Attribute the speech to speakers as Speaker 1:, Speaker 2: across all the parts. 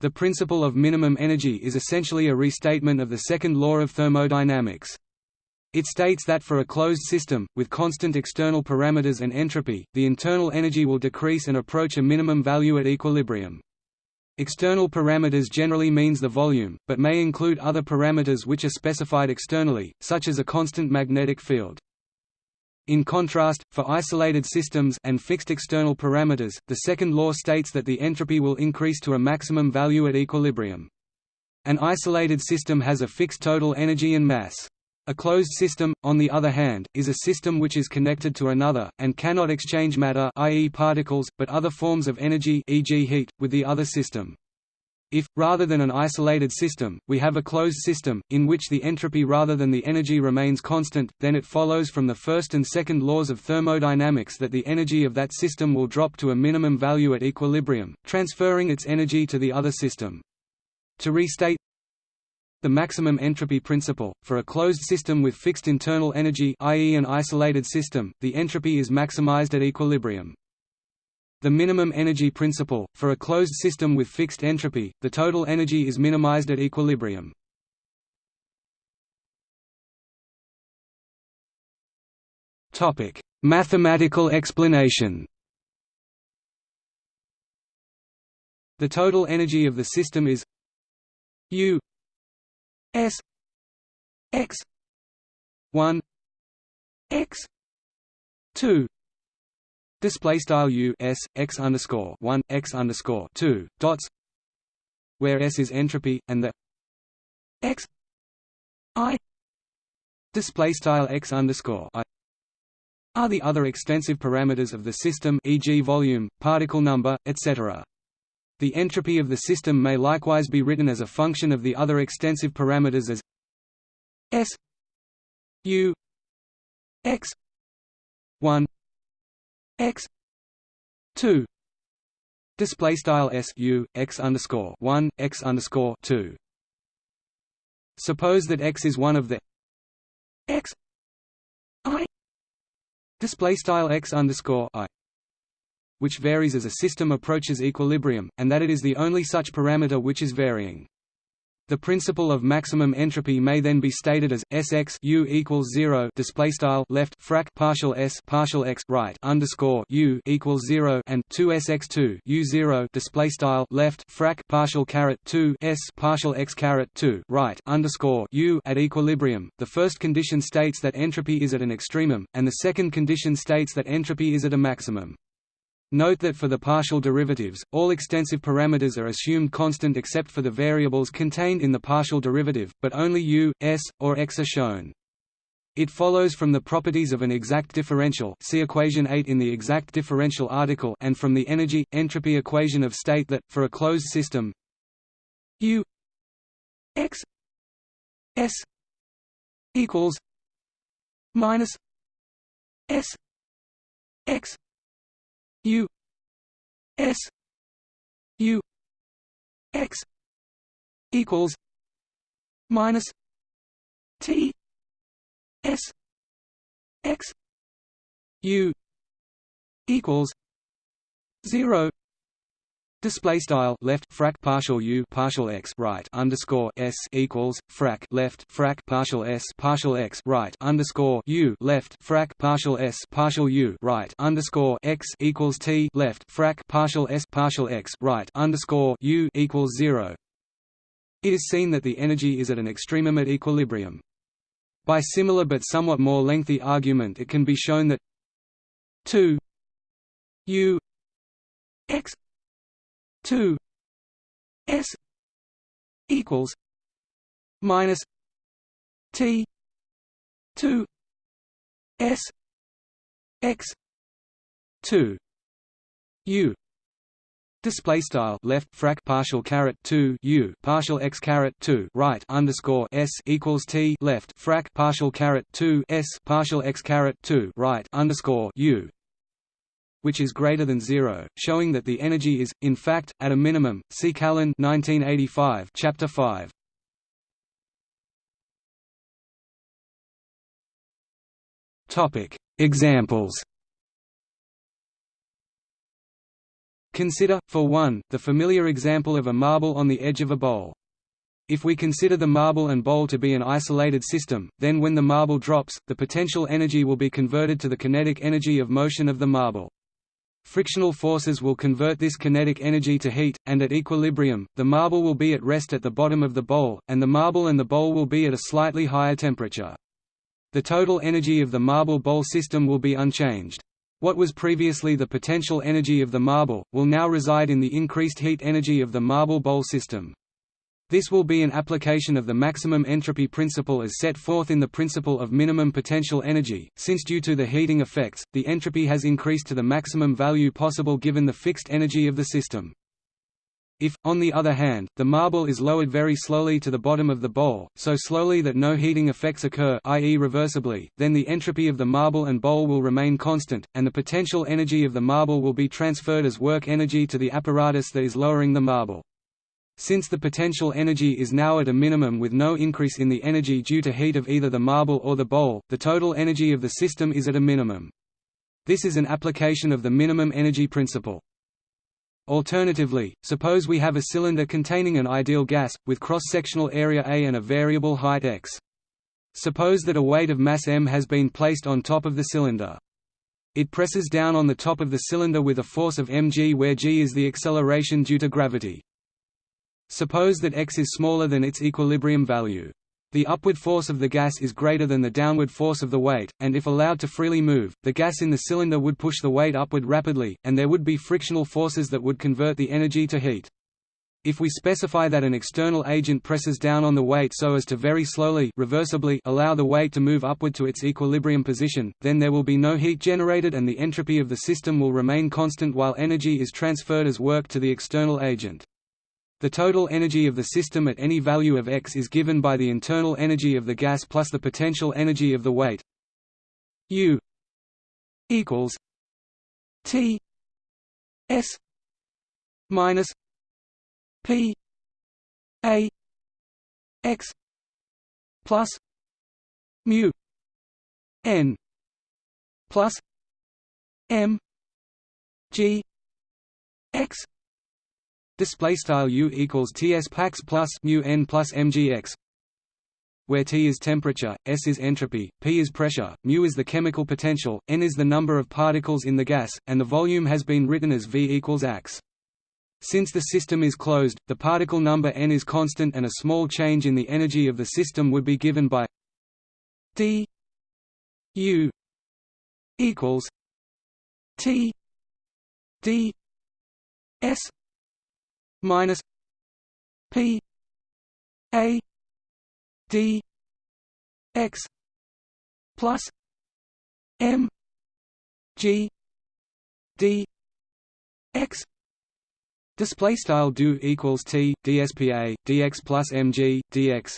Speaker 1: The principle of minimum energy is essentially a restatement of the second law of thermodynamics. It states that for a closed system, with constant external parameters and entropy, the internal energy will decrease and approach a minimum value at equilibrium. External parameters generally means the volume, but may include other parameters which are specified externally, such as a constant magnetic field. In contrast, for isolated systems and fixed external parameters, the second law states that the entropy will increase to a maximum value at equilibrium. An isolated system has a fixed total energy and mass. A closed system, on the other hand, is a system which is connected to another, and cannot exchange matter i.e. particles, but other forms of energy e.g. heat, with the other system. If, rather than an isolated system, we have a closed system, in which the entropy rather than the energy remains constant, then it follows from the first and second laws of thermodynamics that the energy of that system will drop to a minimum value at equilibrium, transferring its energy to the other system. To restate the maximum entropy principle, for a closed system with fixed internal energy i.e. an isolated system, the entropy is maximized at equilibrium. The minimum energy principle, for a closed system with fixed entropy, the total energy is minimized at equilibrium. Mathematical explanation The total energy of the system is U S X one X two Display style u s x underscore one x underscore two dots, where s is entropy and the x i display style x underscore i are the other extensive parameters of the system, e.g., volume, particle number, etc. The entropy of the system may likewise be written as a function of the other extensive parameters as s u x 1 x 2 display style s u x underscore 1 x underscore 2 suppose that x is one of the x i. Display style x underscore i which varies as a system approaches equilibrium and that it is the only such parameter which is varying the principle of maximum entropy may then be stated as Sx u equals zero display style left frac partial s partial x right underscore u equals zero and two Sx two u zero display style left frac partial caret s partial x caret two right underscore u at equilibrium. The first condition states that entropy is at an extremum, and the second condition states that entropy is at a maximum. Note that for the partial derivatives, all extensive parameters are assumed constant except for the variables contained in the partial derivative, but only u, s, or x are shown. It follows from the properties of an exact differential see equation 8 in the exact differential article and from the energy-entropy equation of state that, for a closed system u x s equals minus s x U S U X equals minus T S X U equals zero Display style left frac partial u partial x right underscore s equals frac left frac partial s partial x right underscore u left frac partial s partial u right underscore x equals t left frac partial s partial x right underscore u equals zero. It is seen that the energy is at an extremum at equilibrium. By similar but somewhat more lengthy argument, it can be shown that two u x 2 s equals minus t 2 s x 2 u. Display style left frac partial caret two u. Partial x caret two right underscore s equals t left frac partial caret two s partial x caret two right underscore u which is greater than zero, showing that the energy is, in fact, at a minimum. See Callen 1985, Chapter 5. Topic: Examples. Consider, for one, the familiar example of a marble on the edge of a bowl. If we consider the marble and bowl to be an isolated system, then when the marble drops, the potential energy will be converted to the kinetic energy of motion of the marble. Frictional forces will convert this kinetic energy to heat, and at equilibrium, the marble will be at rest at the bottom of the bowl, and the marble and the bowl will be at a slightly higher temperature. The total energy of the marble bowl system will be unchanged. What was previously the potential energy of the marble, will now reside in the increased heat energy of the marble bowl system. This will be an application of the maximum entropy principle as set forth in the principle of minimum potential energy, since due to the heating effects, the entropy has increased to the maximum value possible given the fixed energy of the system. If, on the other hand, the marble is lowered very slowly to the bottom of the bowl, so slowly that no heating effects occur i.e. reversibly, then the entropy of the marble and bowl will remain constant, and the potential energy of the marble will be transferred as work energy to the apparatus that is lowering the marble. Since the potential energy is now at a minimum with no increase in the energy due to heat of either the marble or the bowl, the total energy of the system is at a minimum. This is an application of the minimum energy principle. Alternatively, suppose we have a cylinder containing an ideal gas, with cross-sectional area A and a variable height x. Suppose that a weight of mass m has been placed on top of the cylinder. It presses down on the top of the cylinder with a force of mg where g is the acceleration due to gravity. Suppose that x is smaller than its equilibrium value. The upward force of the gas is greater than the downward force of the weight, and if allowed to freely move, the gas in the cylinder would push the weight upward rapidly, and there would be frictional forces that would convert the energy to heat. If we specify that an external agent presses down on the weight so as to very slowly reversibly allow the weight to move upward to its equilibrium position, then there will be no heat generated and the entropy of the system will remain constant while energy is transferred as work to the external agent. The total energy of the system at any value of x is given by the internal energy of the gas plus the potential energy of the weight. U equals T S minus P A X plus mu N plus M G X display style u equals ts pax plus mu n plus mgx where T is temperature, S is entropy, P is pressure, mu is the chemical potential, n is the number of particles in the gas, and the volume has been written as V equals AX. Since the system is closed, the particle number n is constant and a small change in the energy of the system would be given by d u equals T d S minus P A D X plus M G D X Display style do equals T DSPA DX plus MG DX.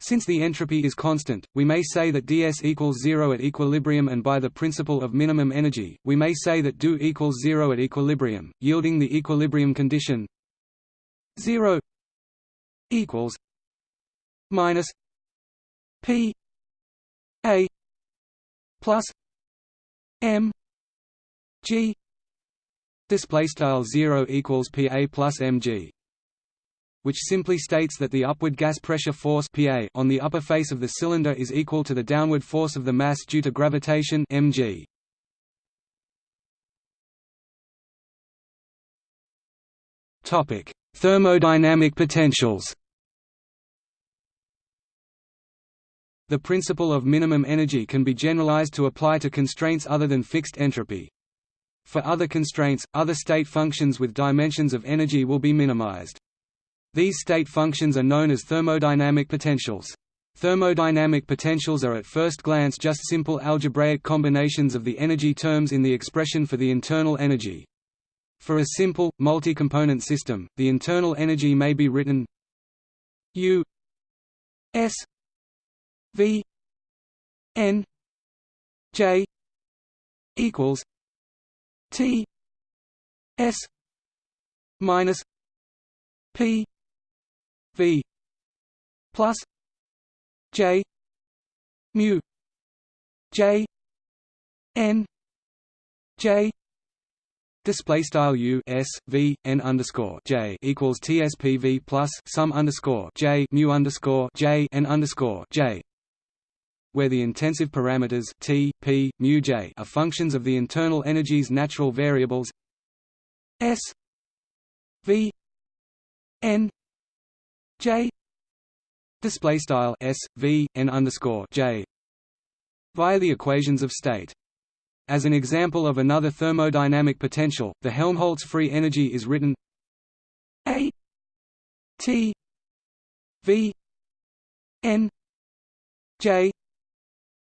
Speaker 1: Since the entropy is constant, we may say that ds equals zero at equilibrium and by the principle of minimum energy, we may say that do equals zero at equilibrium, yielding the equilibrium condition zero equals minus p a plus m g display style 0 equals pa plus mg which simply states that the upward gas pressure force PA on the upper face of the cylinder is equal to the downward force of the mass due to gravitation mg. Topic: Thermodynamic potentials. The principle of minimum energy can be generalized to apply to constraints other than fixed entropy. For other constraints, other state functions with dimensions of energy will be minimized. These state functions are known as thermodynamic potentials. Thermodynamic potentials are at first glance just simple algebraic combinations of the energy terms in the expression for the internal energy. For a simple, multi-component system, the internal energy may be written U S V N J equals T S minus P v plus j mu j n j display style u s v n underscore j equals tspv plus sum underscore j mu underscore j n underscore j where the intensive parameters t, p, mu j are functions of the internal energy's natural variables s v n j display style s v n underscore j via the equations of state. As an example of another thermodynamic potential, the Helmholtz free energy is written a t v n j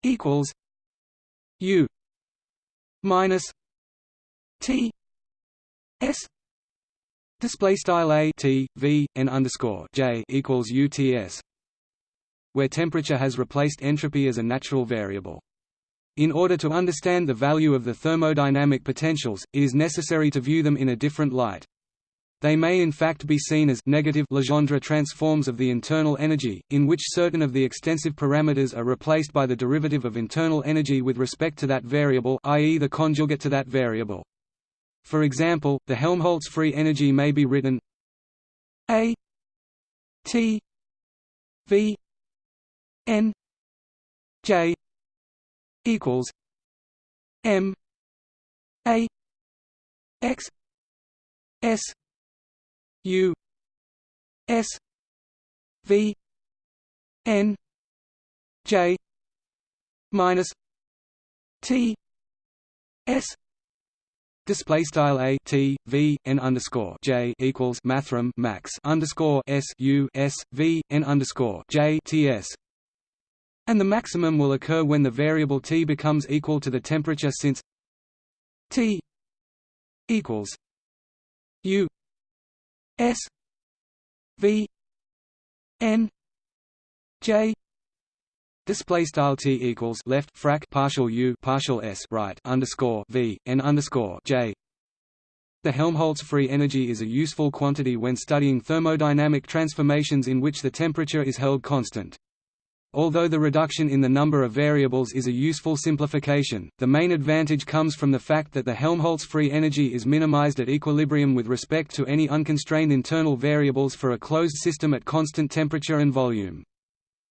Speaker 1: equals U minus T S display style a T V N underscore J equals UTS where temperature has replaced entropy as a natural variable. In order to understand the value of the thermodynamic potentials, it is necessary to view them in a different light. They may in fact be seen as negative Legendre transforms of the internal energy, in which certain of the extensive parameters are replaced by the derivative of internal energy with respect to that variable i.e. the conjugate to that variable. For example, the Helmholtz free energy may be written A T V N J equals M A X S U S V N J minus T S Display style a t v n underscore j equals mathrm max underscore s u s v n underscore j t s, and the maximum will occur when the variable t becomes equal to the temperature since t equals u S V N J Display style t equals left frac partial u partial s right underscore v n underscore j. The Helmholtz free energy is a useful quantity when studying thermodynamic transformations in which the temperature is held constant. Although the reduction in the number of variables is a useful simplification, the main advantage comes from the fact that the Helmholtz free energy is minimized at equilibrium with respect to any unconstrained internal variables for a closed system at constant temperature and volume.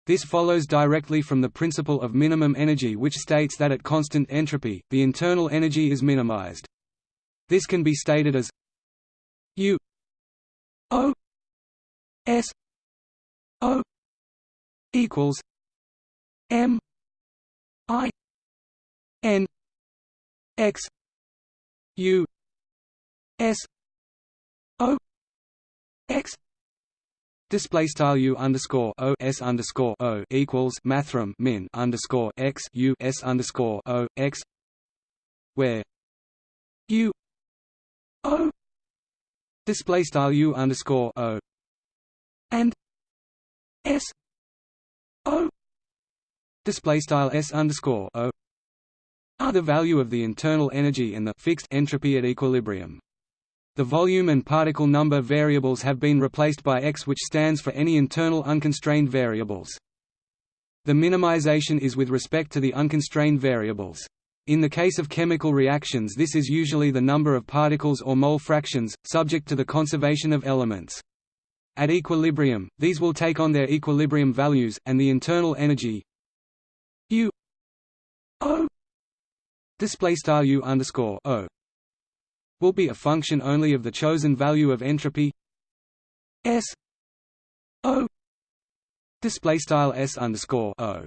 Speaker 1: This follows directly from the principle of minimum energy which states that at constant entropy, the internal energy is minimized. This can be stated as U O S O equals M I N X U S O X Display style U underscore O S underscore O equals mathrm min underscore X U S underscore O X where U O display style U underscore O and S O display style s underscore o are the value of the internal energy and the fixed entropy at equilibrium. The volume and particle number variables have been replaced by x which stands for any internal unconstrained variables. The minimization is with respect to the unconstrained variables. In the case of chemical reactions this is usually the number of particles or mole fractions, subject to the conservation of elements. At equilibrium, these will take on their equilibrium values, and the internal energy U O U underscore O will be a function only of the chosen value of entropy S O display style S underscore O.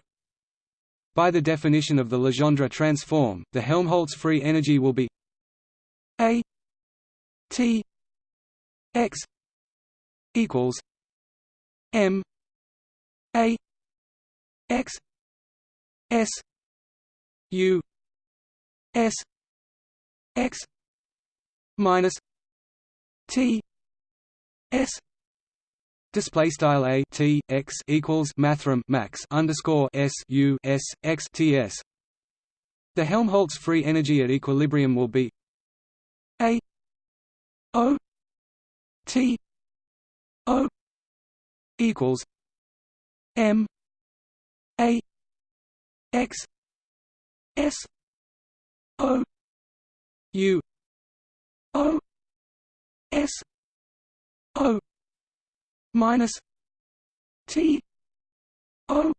Speaker 1: By the definition of the Legendre transform, the Helmholtz free energy will be A T X equals M A X S U S X minus T S Display style a t x equals mathrm max underscore s u s x t s. The Helmholtz free energy at equilibrium will be a o t O equals M A X S O U O S O minus T O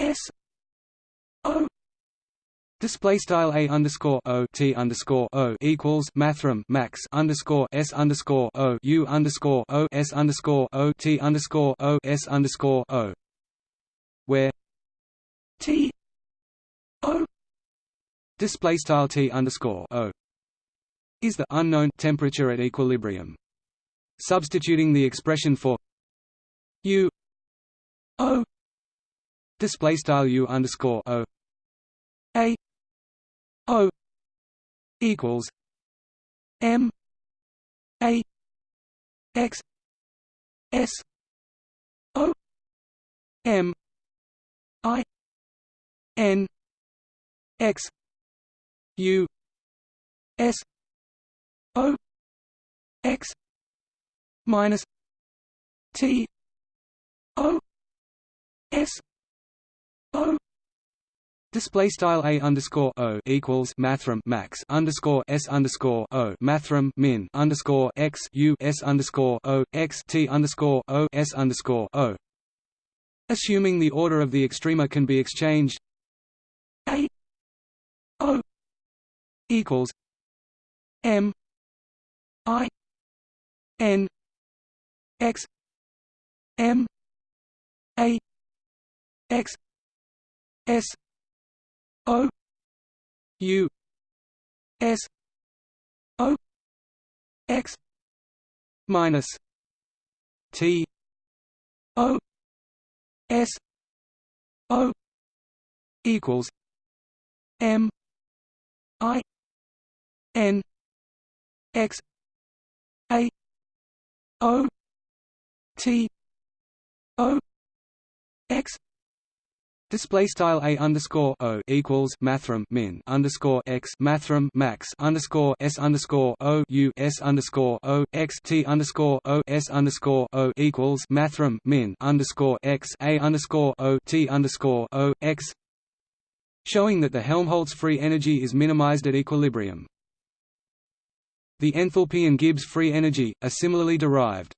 Speaker 1: S O. Display style a underscore o t underscore o equals mathrm max underscore s underscore o u underscore o s underscore o t underscore o s underscore o, where t o. Display style t underscore o is the unknown temperature at equilibrium. Substituting the expression for u o display style u underscore o a O equals M A X S O M I N X U S O X minus T O S O Display style a underscore o equals mathrm max underscore s underscore o mathrm min underscore x u s underscore o x t underscore o s underscore o. Assuming the order of the extrema can be exchanged, a o equals m i n x m a x s O U S O X minus T O S O equals M I N X O T O X Display style a underscore o equals mathrm min underscore x mathrm max underscore s underscore o u s underscore o x t underscore o s underscore o equals mathrm min underscore x a underscore o t underscore o x, showing that the Helmholtz free energy is minimized at equilibrium. The enthalpy and Gibbs free energy are similarly derived.